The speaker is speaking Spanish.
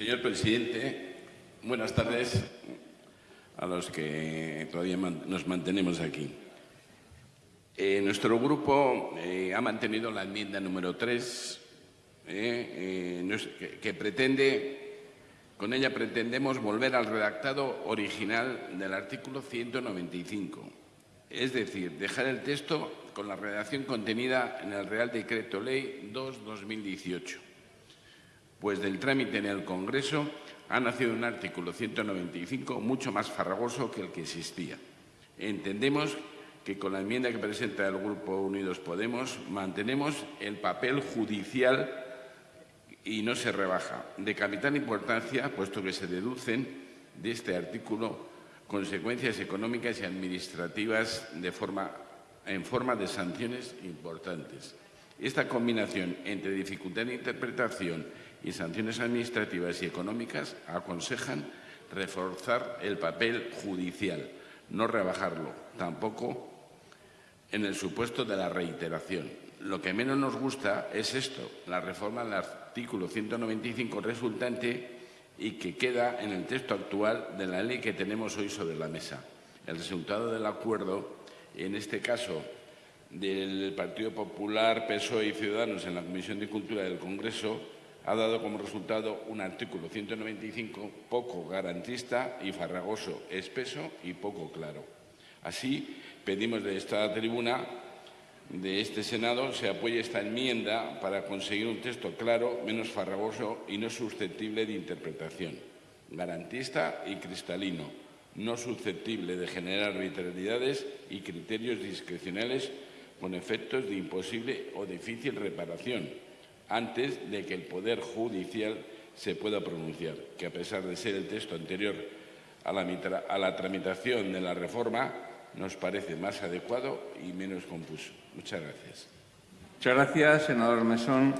Señor presidente, buenas tardes a los que todavía nos mantenemos aquí. Eh, nuestro grupo eh, ha mantenido la enmienda número 3, eh, que pretende, con ella pretendemos volver al redactado original del artículo 195, es decir, dejar el texto con la redacción contenida en el Real Decreto Ley 2-2018 pues del trámite en el Congreso ha nacido un artículo 195 mucho más farragoso que el que existía. Entendemos que con la enmienda que presenta el Grupo Unidos Podemos mantenemos el papel judicial y no se rebaja. De capital importancia, puesto que se deducen de este artículo consecuencias económicas y administrativas en forma de sanciones importantes. Esta combinación entre dificultad de interpretación y sanciones administrativas y económicas aconsejan reforzar el papel judicial, no rebajarlo, tampoco en el supuesto de la reiteración. Lo que menos nos gusta es esto, la reforma del artículo 195 resultante y que queda en el texto actual de la ley que tenemos hoy sobre la mesa. El resultado del acuerdo, en este caso del Partido Popular, PSOE y Ciudadanos en la Comisión de Cultura del Congreso, ha dado como resultado un artículo 195 poco garantista y farragoso, espeso y poco claro. Así, pedimos de esta tribuna de este Senado se apoye esta enmienda para conseguir un texto claro, menos farragoso y no susceptible de interpretación, garantista y cristalino, no susceptible de generar arbitrariedades y criterios discrecionales con efectos de imposible o difícil reparación, antes de que el Poder Judicial se pueda pronunciar, que a pesar de ser el texto anterior a la, tramitación de la reforma, nos parece más adecuado y menos confuso. Muchas gracias. Muchas gracias, senador Mesón.